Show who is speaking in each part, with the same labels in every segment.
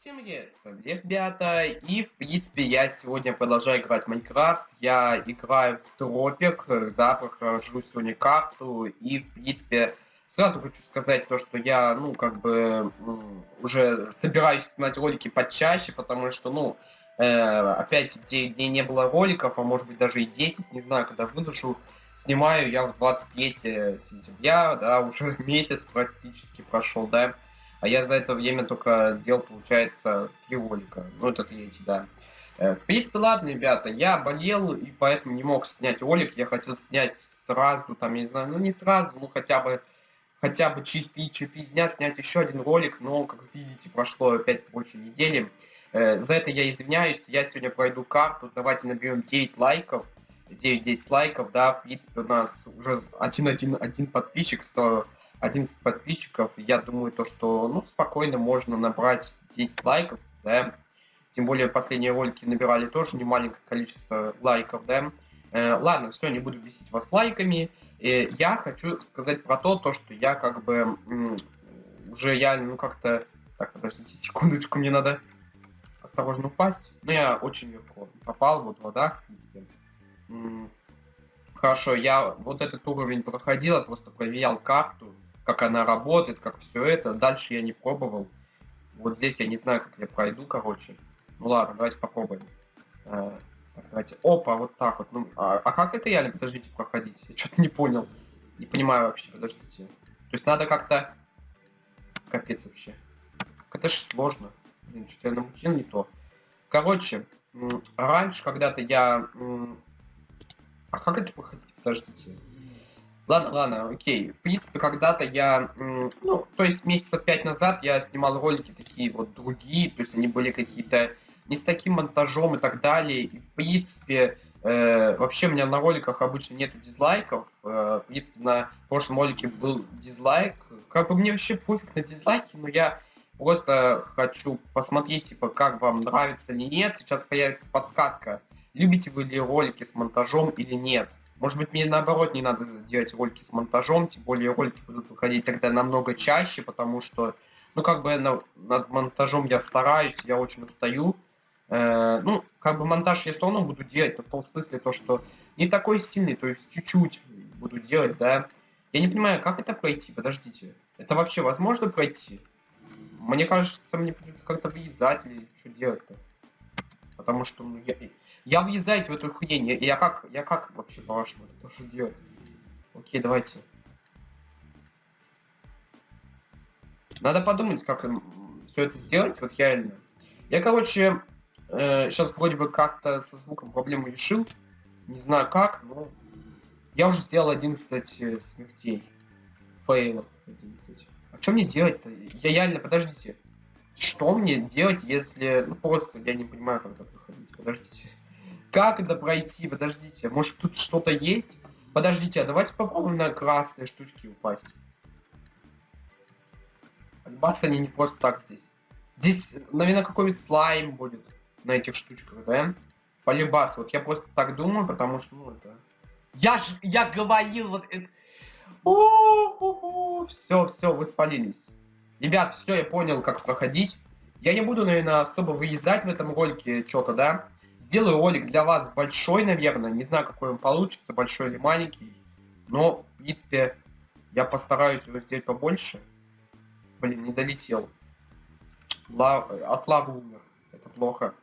Speaker 1: Всем привет, с вами ребята, и в принципе я сегодня продолжаю играть в Майнкрафт, я играю в Тропик, да, прохожу сегодня карту, и в принципе сразу хочу сказать то, что я, ну, как бы, уже собираюсь снимать ролики почаще, потому что, ну, э, опять дней не было роликов, а может быть даже и 10, не знаю, когда выложу, снимаю я в 23 сентября, да, уже месяц практически прошел, да, а я за это время только сделал, получается, три ролика. Ну, это третий, да. Э, в принципе, ладно, ребята, я болел, и поэтому не мог снять ролик. Я хотел снять сразу, там, я не знаю, ну не сразу, ну хотя бы хотя бы через 3-4 дня снять еще один ролик, но, как видите, прошло опять больше недели. Э, за это я извиняюсь, я сегодня пройду карту, давайте наберем 9 лайков, 9-10 лайков, да, в принципе, у нас уже один-один-один подписчик, 100 11 подписчиков, я думаю, то, что, ну, спокойно можно набрать 10 лайков, да, тем более последние ролики набирали тоже немаленькое количество лайков, да. Э, ладно, все, не буду бесить вас лайками. Э, я хочу сказать про то, то, что я как бы уже я, ну, как-то... Так, подождите секундочку, мне надо осторожно упасть. Но я очень легко попал, вот вода, в принципе. Хорошо, я вот этот уровень проходил, просто проверял карту как она работает, как все это. Дальше я не пробовал. Вот здесь я не знаю, как я пройду, короче. Ну ладно, давайте попробуем. А, так, давайте. Опа, вот так вот. Ну, а, а как это реально, подождите, проходить? Я что-то не понял. Не понимаю вообще, подождите. То есть надо как-то... Капец вообще. Это же сложно. Блин, что-то я намутил не то. Короче, раньше когда-то я... А как это проходить? Подождите. Ладно, ладно, окей. В принципе, когда-то я, ну, то есть месяцев пять назад я снимал ролики такие вот другие, то есть они были какие-то не с таким монтажом и так далее. И, в принципе, э, вообще у меня на роликах обычно нету дизлайков. Э, в принципе, на прошлом ролике был дизлайк. Как бы мне вообще пофиг на дизлайки, но я просто хочу посмотреть, типа, как вам нравится или нет. Сейчас появится подсказка, любите вы ли ролики с монтажом или нет. Может быть, мне наоборот не надо делать ролики с монтажом, тем более ролики будут выходить тогда намного чаще, потому что, ну, как бы на, над монтажом я стараюсь, я очень устаю. Э, ну, как бы монтаж я все равно буду делать, но в том смысле то, что не такой сильный, то есть чуть-чуть буду делать, да. Я не понимаю, как это пройти, подождите. Это вообще возможно пройти? Мне кажется, мне придется как-то вырезать или что делать-то. Потому что ну, я, я въезжаю в эту хрень. Я, я как, я как вообще по-вашему это тоже делать? Окей, давайте. Надо подумать, как все это сделать, вот реально. Я, короче, э, сейчас вроде бы как-то со звуком проблему решил. Не знаю как, но я уже сделал 11 э, смертей. Фейлов 11. А что мне делать-то? Я реально, подождите. Что мне делать, если... Ну, просто я не понимаю, как это проходить. Подождите. Как это пройти? Подождите, может тут что-то есть? Подождите, а давайте попробуем на красные штучки упасть. Альбас они не просто так здесь. Здесь, наверное, какой-нибудь слайм будет на этих штучках, да? Полибас, вот я просто так думаю, потому что, ну, это... Я ж, я говорил, вот это... Все, все, вы спалились. Ребят, все, я понял, как проходить. Я не буду, наверное, особо вырезать в этом ролике что-то, да? Сделаю ролик для вас большой, наверное. Не знаю, какой он получится, большой или маленький. Но, в принципе, я постараюсь его сделать побольше. Блин, не долетел. Лав... От лавы умер. Это плохо.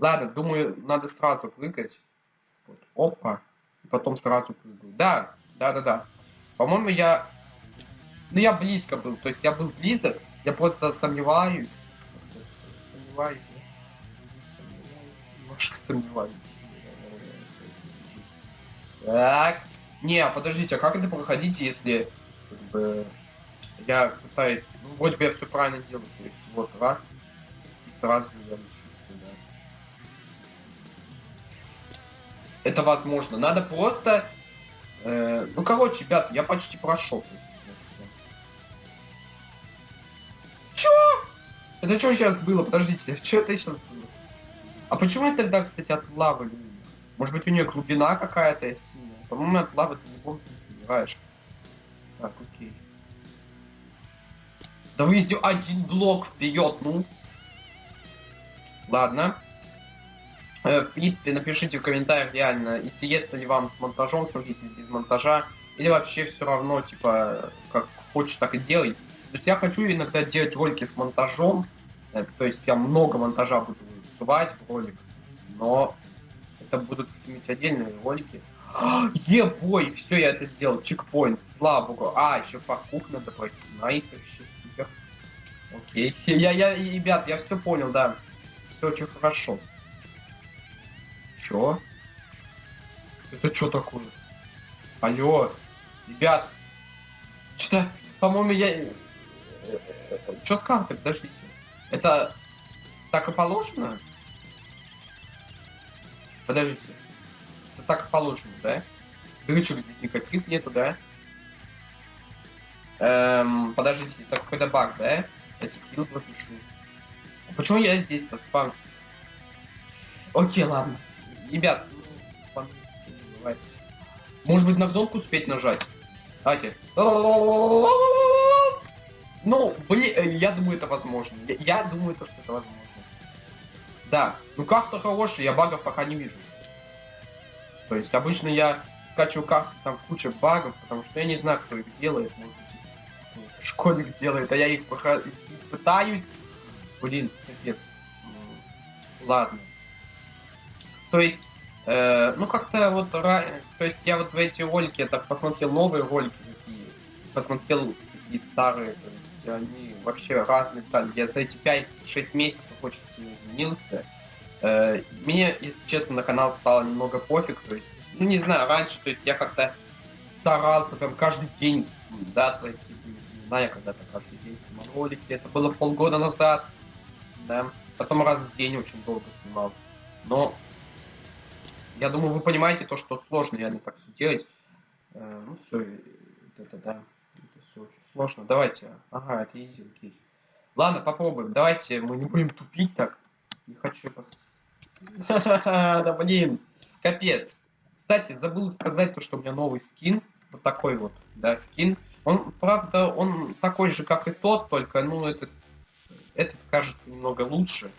Speaker 1: Ладно, думаю, надо сразу прыгать. Вот. Опа. И потом сразу прыгаю. Да, да, да, да. По-моему, я... Ну, я близко был. То есть я был близок. Я просто сомневаюсь. Сомневаюсь немножко сомневаюсь. Так. Не, подождите, а как это проходить, если как бы, я пытаюсь... Ну, вроде бы я все правильно делаю. То есть, вот, раз, и сразу я учусь, да. Это возможно. Надо просто... Э, ну, короче, ребят, я почти прошел. Чё? Это что сейчас было? Подождите, что это сейчас было? А почему я тогда, кстати, от лавы Может быть, у нее глубина какая-то сильная? По-моему, от лавы ты в любом случае. Так, окей. Да вы везде один блок вперед, ну. Ладно. Э, в принципе, напишите в комментариях реально, интересно ли вам с монтажом, смотрите без монтажа, или вообще все равно, типа, как хочешь, так и делай. То есть я хочу иногда делать ролики с монтажом, э, то есть я много монтажа буду в ролик, но это будут какие-нибудь отдельные ролики. Ебой, все, я это сделал, чекпоинт, слава богу. А, еще паркур надо пройти, найс, вообще супер. Окей, я, я, ребят, я все понял, да. Все очень хорошо. Чё? Это что такое? Алло, ребят. Что-то, по-моему, я... Что с картой? Подождите. Это так и положено? Подождите. Это так положено, да? Дырочек здесь никаких нету, да? Эм, подождите, это какой-то баг, да? Я пропишу. А почему я здесь-то спам? Окей, ладно. Ребят, ну, может быть на кнопку успеть нажать? Давайте. Ну, блин, я думаю, это возможно. Я, я думаю, то, что это возможно. Да, ну карта хорошая, я багов пока не вижу. То есть обычно я скачиваю карту, там куча багов, потому что я не знаю, кто их делает. Школьник делает, а я их пока пытаюсь. Блин, капец. Ладно. То есть, э, ну как-то вот, то есть я вот в эти ролики, так посмотрел новые ролики такие, посмотрел такие старые, то есть они вообще разные стали. Я за эти 5-6 месяцев сильно изменился. Э, мне, если честно, на канал стало немного пофиг, то есть, ну не знаю, раньше, то есть я как-то старался прям каждый день, да, твои не знаю, когда-то каждый день снимал ролики, это было полгода назад, да, потом раз в день очень долго снимал, но я думаю, вы понимаете то, что сложно реально так все делать. Э, ну все, это да, это все очень сложно. Давайте, ага, это изи, окей. Ладно, попробуем. Давайте, мы не будем тупить так. Не хочу. Да блин, капец. Кстати, забыл сказать то, что у меня новый скин. Вот такой вот, да, скин. Он, правда, он такой же, как и тот, только, ну, этот, этот кажется немного лучше.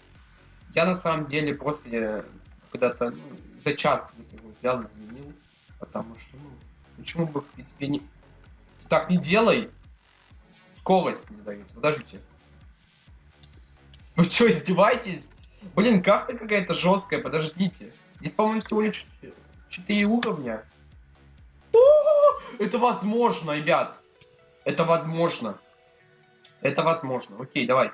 Speaker 1: Я на самом деле после когда-то ну, за час его взял, изменил, потому что, ну, почему бы, в принципе, не... Ты так не делай! Скорость не дает. Подождите. Вы что, издеваетесь? Блин, карта какая-то жесткая, подождите. Здесь, по-моему, всего лишь 4 уровня. О, это возможно, ребят. Это возможно. Это возможно. Окей, давай.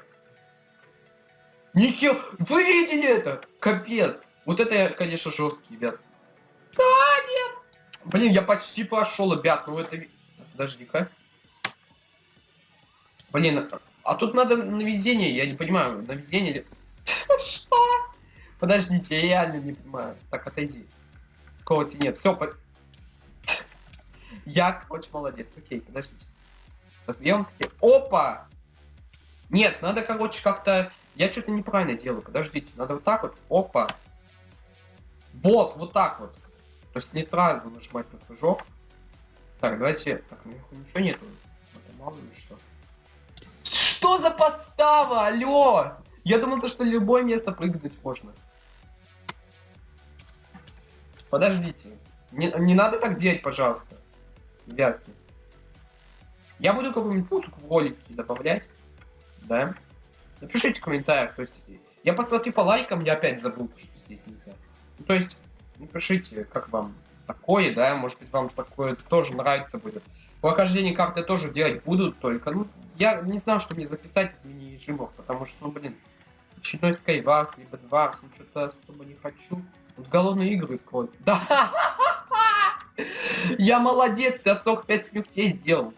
Speaker 1: Нихер, вы видели это? Капец. Вот это, конечно, жесткий, ребят. Да, нет. Блин, я почти прошел, ребят. Ну это... Подожди-ка. Блин, а тут надо на везение, я не понимаю, на везение ли... Что? Подождите, я реально не понимаю. Так, отойди. Скорости нет. Все, по... Я, короче, молодец. Окей, подождите. Разбьем такие. Опа! Нет, надо, короче, как-то... Я что-то неправильно делаю. Подождите, надо вот так вот. Опа. Вот, вот так вот. То есть не сразу нажимать на прыжок. Так, давайте... Так, наверху ничего нету. Мало ли что. Что за подстава? Алло! Я думал, то, что любое место прыгнуть можно. Подождите. Не, не надо так делать, пожалуйста. Ребятки. Я буду какую-нибудь музыку в ролики добавлять. Да? Напишите в комментариях. То есть, я посмотрю по лайкам, я опять забыл, что здесь нельзя. Ну, то есть, напишите, как вам такое, да, может быть, вам такое тоже нравится будет. Прохождение карты тоже делать будут, только, ну, я не знал, что мне записать из мини-режимов, потому что, ну, блин, очередной Skywars, либо Dwarf, ну, что-то особо не хочу. Вот голодные игры скроль. Да! Я молодец, я 45 смертей сделал.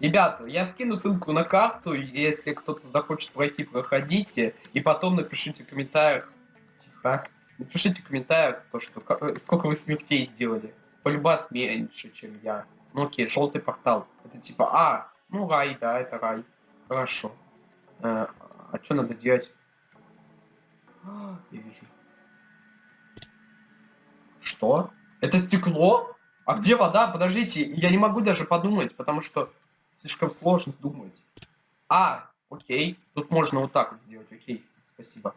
Speaker 1: Ребята, я скину ссылку на карту, если кто-то захочет пройти, проходите, и потом напишите в комментариях, тихо, напишите в комментариях, то, что, сколько вы смертей сделали. Полюбас меньше, чем я. Ну окей, желтый портал. Это типа, а, ну рай, да, это рай. Хорошо. А, а что надо делать? А, я вижу. Что? Это стекло? А где вода? Подождите, я не могу даже подумать, потому что слишком сложно думать. А, окей. Тут можно вот так вот сделать, окей. Спасибо.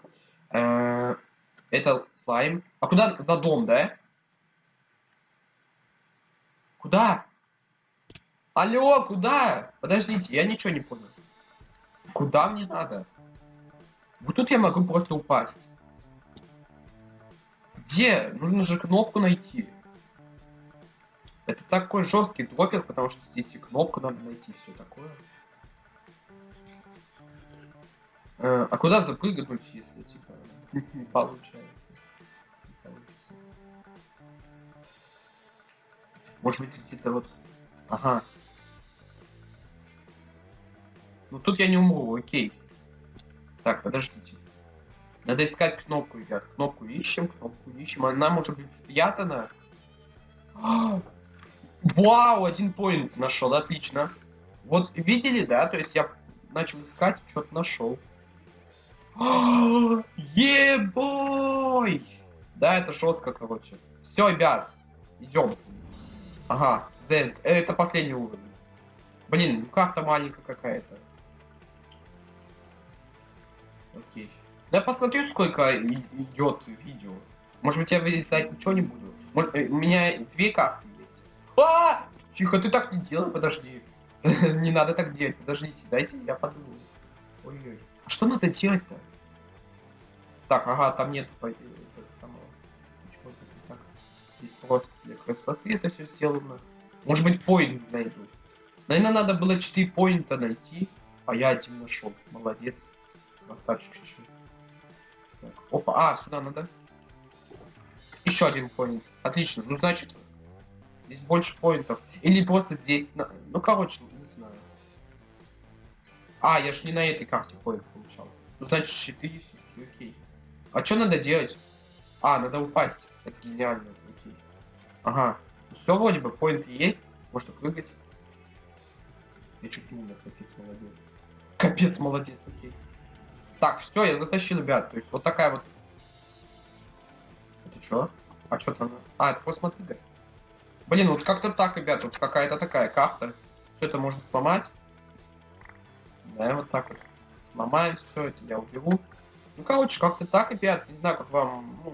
Speaker 1: Э, Это слайм. А куда? На дом, да? Куда? Алло, куда? Подождите, я ничего не понял. Куда мне надо? Вот тут я могу просто упасть. Где? Нужно же кнопку найти. Это такой жесткий дропер, потому что здесь и кнопку надо найти, все такое. Э, а куда запрыгнуть, если типа не получается? Может быть где-то вот... Ага. Ну тут я не умру, окей. Так, подождите. Надо искать кнопку, ребят. Кнопку ищем, кнопку ищем. Она может быть спрятана. А! Вау, один поинт нашел, отлично. Вот видели, да? То есть я начал искать, что-то нашел. Ебой! Да, это жестко, короче. Все, ребят, идем. Ага, Зельд. Это последний уровень. Блин, ну карта маленькая какая-то. Окей. Да посмотрю, сколько идет видео. Может быть, я вырезать ничего не буду. Может, э, у меня две карты есть. А! Тихо, ты так не делай, подожди. Не надо так делать, подождите, дайте я подумаю. Ой-ой. А что надо делать-то? Так, ага, там нет красоты это все сделано. Может быть, поинт найду. Наверное, надо было 4 поинта найти, а я один нашел. Молодец. Красавчик так, Опа, а, сюда надо. Еще один поинт. Отлично. Ну, значит, здесь больше поинтов. Или просто здесь... Ну, короче, не знаю. А, я ж не на этой карте поинт получал. Ну, значит, 4 все окей. А что надо делать? А, надо упасть. Это гениально. Ага. Все вроде бы, поинт есть. Можно прыгать. Я чуть умер, капец, молодец. Капец, молодец, окей. Так, все, я затащил, ребят. То есть вот такая вот... Это что? А что там? А, это посмотри, да. Блин, вот как-то так, ребят, вот какая-то такая карта. Все это можно сломать. Да, вот так вот. Сломаем все это, я уберу. Ну, короче, как-то так, ребят. Не знаю, как вам, ну,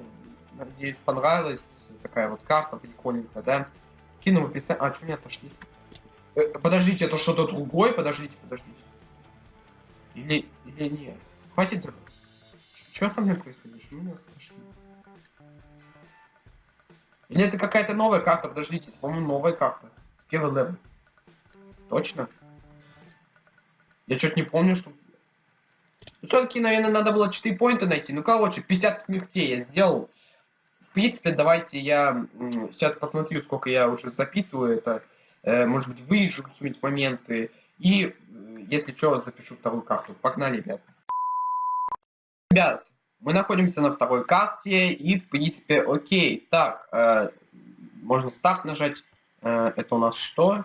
Speaker 1: надеюсь, понравилась такая вот карта прикольненькая, да. Скину в описании. А, что меня отошли? Э, подождите, это что-то другое? Подождите, подождите. Или, или нет? Хватит. Что со мной происходит? Что меня отошли? Или это какая-то новая карта? Подождите, по-моему, новая карта. Первый level. Точно? Я что-то не помню, что... Все-таки, наверное, надо было 4 поинта найти. Ну, короче, 50 смертей я сделал. Принципе, давайте я сейчас посмотрю, сколько я уже записываю это. Э, может быть, вырежу какие-нибудь моменты. И, э, если что, запишу вторую карту. Погнали, ребят. Ребят, мы находимся на второй карте, и, в принципе, окей. Так, э, можно старт нажать. Э, это у нас что?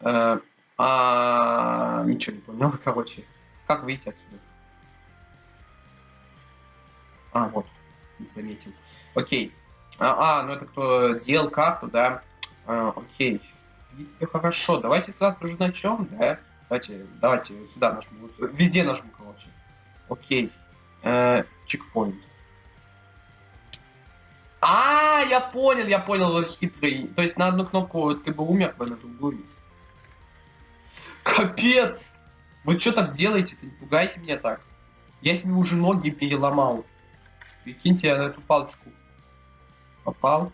Speaker 1: Э, а, ничего не понял, короче. Как выйти отсюда? А, вот, не заметил. Окей. А, а, ну это кто делал карту, да? А, окей. Принципе, хорошо. Давайте сразу уже начнем, да? Давайте, давайте сюда нажму. Везде нажму, короче. Окей. Э, чекпоинт. А, я понял, я понял, вот хитрый. То есть на одну кнопку ты бы умер бы, на другую. Капец! Вы что так делаете-то? Не пугайте меня так. Я себе уже ноги переломал. Прикиньте, я на эту палочку попал.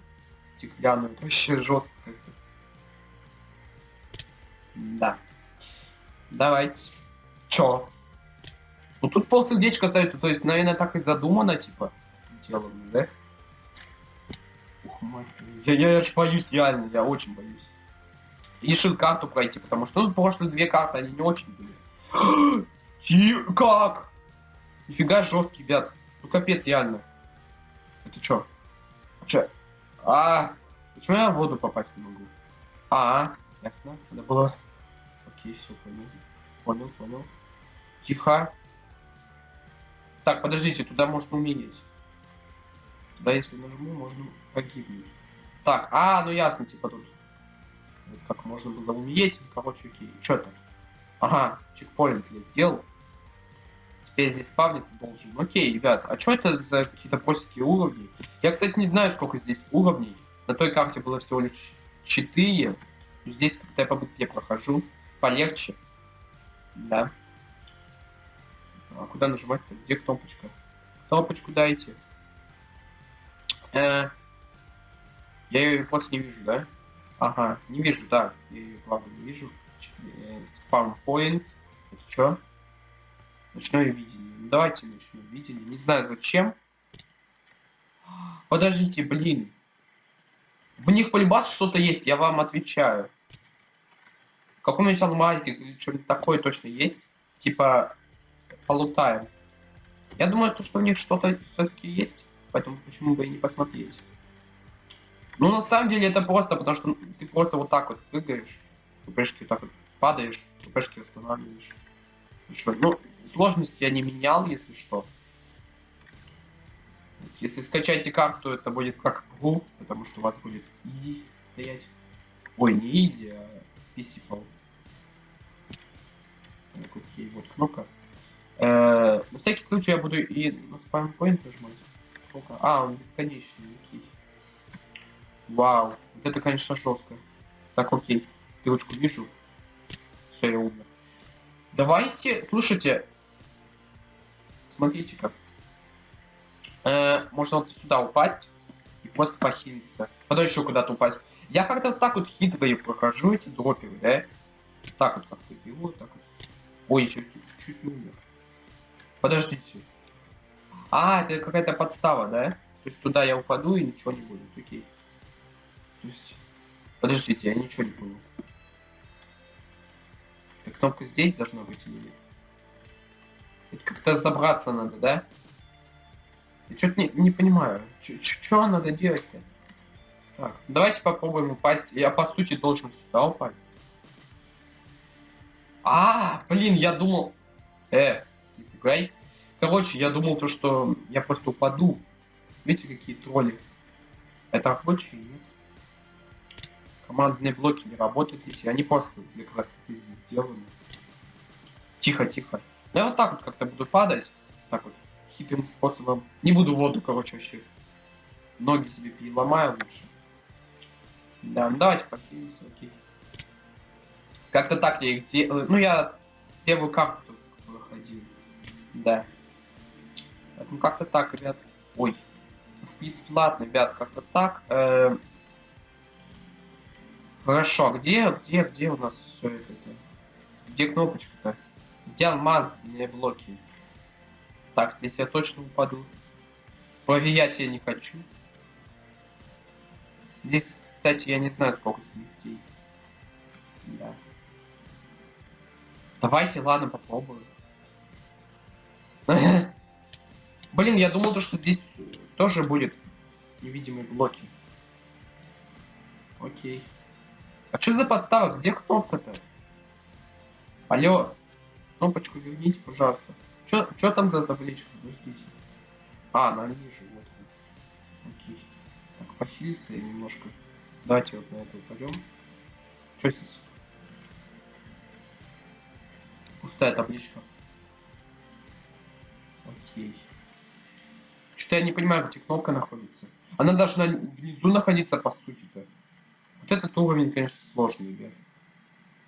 Speaker 1: Стеклянную. Вообще жестко. Да. Давайте. Чё? Ну тут пол сердечка остается, то есть, наверное, так и задумано, типа, делом, да? Ух, мать. Я, я, я аж боюсь, реально, я очень боюсь. И решил карту пройти, потому что ну, прошлые две карты, они не очень были. Как? Нифига жесткий, ребят. Ну капец, реально. Это чё? Чё? А, почему я в воду попасть не могу? А, ясно. Надо было... Окей, все понял. Понял, понял. Тихо. Так, подождите, туда можно умереть. Туда, если нажму, можно погибнуть. Так, а, ну ясно, типа тут. Как можно было умереть. Короче, окей. Чё там? Ага, чекпоинт я сделал. Опять здесь спавниться должен. Окей, ребят, а что это за какие-то простенькие уровни? Я, кстати, не знаю, сколько здесь уровней. На той карте было всего лишь 4. Здесь как-то я побыстрее прохожу. Полегче. Да. А куда нажимать-то? Где кнопочка? Кнопочку дайте. Э, я ее просто не вижу, да? Ага, не вижу, да. Я ее, правда, не вижу. Спам-поинт. Это что? Ночное видение. Давайте ночное видение. Не знаю зачем. Подождите, блин. В них полюбас что-то есть, я вам отвечаю. В каком-нибудь алмазик или что-нибудь такое точно есть. Типа полутаем. Я думаю, то, что у них что-то все-таки есть. Поэтому почему бы и не посмотреть. Ну, на самом деле, это просто, потому что ты просто вот так вот прыгаешь. ППшки вот так вот падаешь, ППшки восстанавливаешь. Что, ну, сложность я не менял, если что. Если скачаете карту, это будет как ПГУ, потому что у вас будет изи стоять. Ой, не изи, а писифал. Так, окей, вот кнопка. Э, на всякий случай я буду и на спам-поинт нажимать. Сколько? А, он бесконечный, окей. Вау, вот это, конечно, жестко. Так, окей. Стрелочку вижу. Все, я умер. Давайте, слушайте. Смотрите как. Э, можно вот сюда упасть и просто похилиться. Потом еще куда-то упасть. Я как-то вот так вот хитро и прохожу эти дроперы, да? Так вот как-то беру, так вот. Ой, чуть, чуть не умер. Подождите. А, это какая-то подстава, да? То есть туда я упаду и ничего не будет, окей. То есть... Подождите, я ничего не. Так, кнопка здесь должна быть или нет? Это как-то забраться надо, да? Я что-то не, не понимаю. Что надо делать-то? Так, давайте попробуем упасть. Я, по сути, должен сюда упасть. А, блин, я думал... Э, не пугай. Короче, я думал то, что я просто упаду. Видите, какие тролли? Это рабочие, нет? Командные блоки не работают, если они просто для красоты сделаны. Тихо, тихо. Ну, я вот так вот как-то буду падать. Так вот хитрым способом. Не буду воду, короче, вообще. Ноги себе переломаю лучше. Да, ну давайте похилимся, окей. Как-то так я их делаю. Ну, я первую карту выходил. Да. Ну, как-то так, ребят. Ой. В принципе, ладно, ребят, как-то так. Э Хорошо, а где, где, где у нас все это? Где кнопочка-то? Алмазные блоки? Так, здесь я точно упаду. Проверять я не хочу. Здесь, кстати, я не знаю, сколько смертей. Да. Давайте, ладно, попробую. Блин, я думал, что здесь тоже будет невидимые блоки. Окей. А что за подстава? Где кнопка-то? Алло. Кнопочку верните, пожалуйста. Что там за табличка? Подождите. А, она ниже, вот. Окей. Так, похилиться и немножко. Давайте вот на это упадем. Что здесь? Пустая табличка. Окей. Что-то я не понимаю, где кнопка находится. Она должна внизу находиться, по сути-то. Вот этот уровень, конечно, сложный, ребят.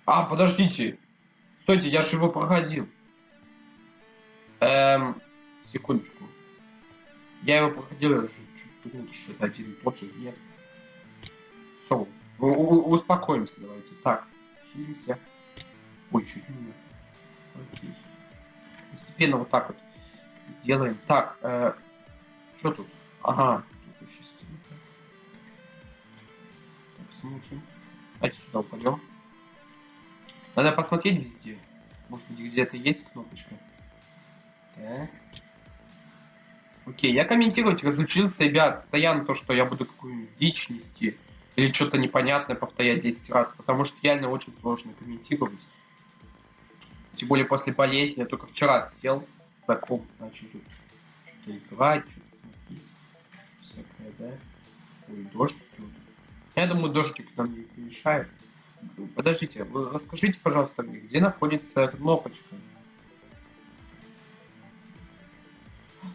Speaker 1: А, подождите. Стойте, я же его проходил. Эм, секундочку. Я его проходил, я уже чуть думал, что это один тот же. Нет. Все, успокоимся давайте. Так, хилимся. Ой, чуть не Окей. Постепенно вот так вот сделаем. Так, э, что тут? Ага. Тут еще так, посмотрим. Давайте сюда упадем. Надо посмотреть везде. Может быть где-то есть кнопочка. Так. Окей, я комментировать разучился, ребят, постоянно то, что я буду какую-нибудь дичь нести или что-то непонятное повторять 10 раз, потому что реально очень сложно комментировать. Тем более после болезни, я только вчера сел за комп, начал тут что-то играть, что-то смотреть. Всякое, да? Ой, дождь. Я думаю, дождик нам не помешает. Подождите, вы расскажите, пожалуйста, где находится кнопочка?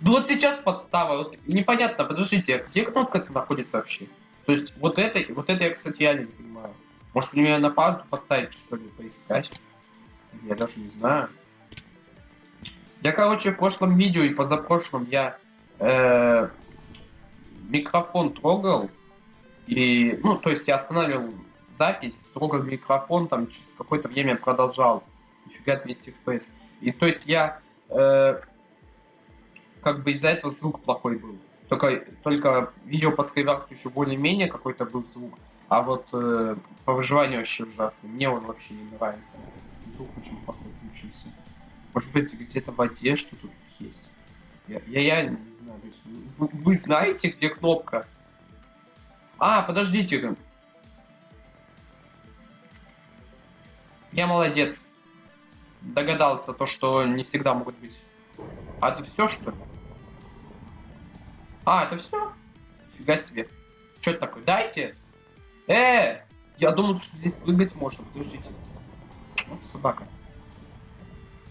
Speaker 1: Ну вот сейчас подстава, вот непонятно, подождите, где кнопка это находится вообще? То есть вот это, вот это я, кстати, я не понимаю. Может мне на паузу поставить, что ли, поискать? Я даже не знаю. Я, короче, в прошлом видео и позапрошлом я э, микрофон трогал. И, ну, то есть я останавливал запись, трогал микрофон, там через какое-то время продолжал. Нифига 200 FPS. И то есть я э, как бы из-за этого звук плохой был. Только, только видео по скайварсу еще более-менее какой-то был звук. А вот э, по выживанию вообще ужасный. Мне он вообще не нравится. Звук очень плохой получился. Может быть где-то в воде что тут есть. Я, я, я не знаю. Вы, вы знаете, где кнопка? А, подождите. Я молодец. Догадался то, что не всегда могут быть. А это все, что ли? А, это все? Фига себе. Что это такое? Дайте! Э! Я думал, что здесь прыгать можно. Подождите. Вот собака.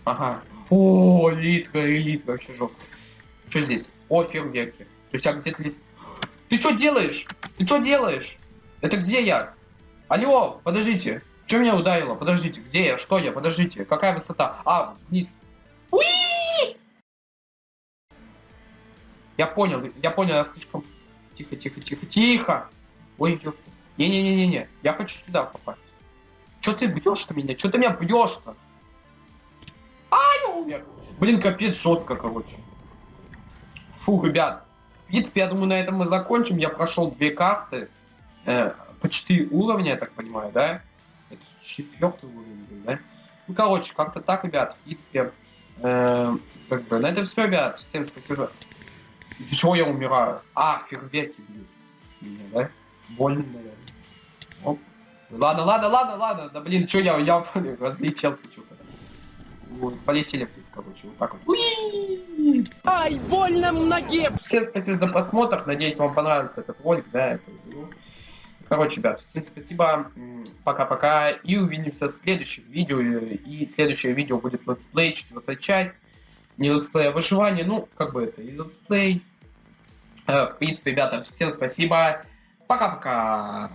Speaker 1: Ага. О, литка, элитка, вообще жестко. Что здесь? О, фейерверки. То есть, а где-то... Ты что делаешь? Ты что делаешь? Это где я? Алло, подождите. Что меня ударило? Подождите, где я? Что я? Подождите. Какая высота? А, вниз. Уи! Я понял, я понял, я слишком... Тихо, тихо, тихо, тихо. Ой, Не-не-не-не-не, я хочу сюда попасть. Че ты бьешь-то меня? Че ты меня бьешь-то? А, я умер. Блин, капец, жестко, короче. Фу, ребят. В принципе, я думаю, на этом мы закончим. Я прошел две карты. Э, по 4 уровня, я так понимаю, да? Это четвертый уровень был, да? Ну, короче, как-то так, ребят. В принципе, э, как бы, на этом все, ребят. Всем спасибо. Из-за чего я умираю? А, фейерверки меня, да? Больно, наверное. Оп. Ладно, ладно, ладно, ладно. Да блин, что я, я разлетелся что-то. Вот, полетели вниз, короче, вот так вот. Уи!
Speaker 2: Ай, больно ноге!
Speaker 1: Всем спасибо за просмотр, надеюсь, вам понравился этот ролик, да, это, ну, Короче, ребят, всем спасибо, пока-пока, и увидимся в следующих видео, и следующее видео будет летсплей, четвертая часть, не летсплей, а выживание, ну, как бы это, и летсплей, Э, в принципе, ребята, всем спасибо. Пока-пока.